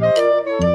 Música